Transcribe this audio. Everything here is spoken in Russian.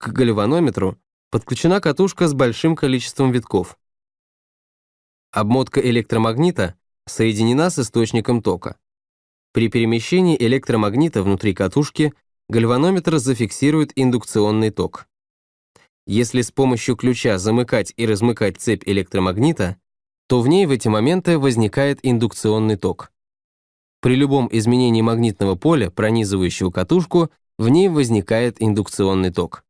К гальванометру подключена катушка с большим количеством витков. Обмотка электромагнита соединена с источником тока. При перемещении электромагнита внутри катушки гальванометр зафиксирует индукционный ток. Если с помощью ключа замыкать и размыкать цепь электромагнита, то в ней в эти моменты возникает индукционный ток. При любом изменении магнитного поля, пронизывающего катушку, в ней возникает индукционный ток.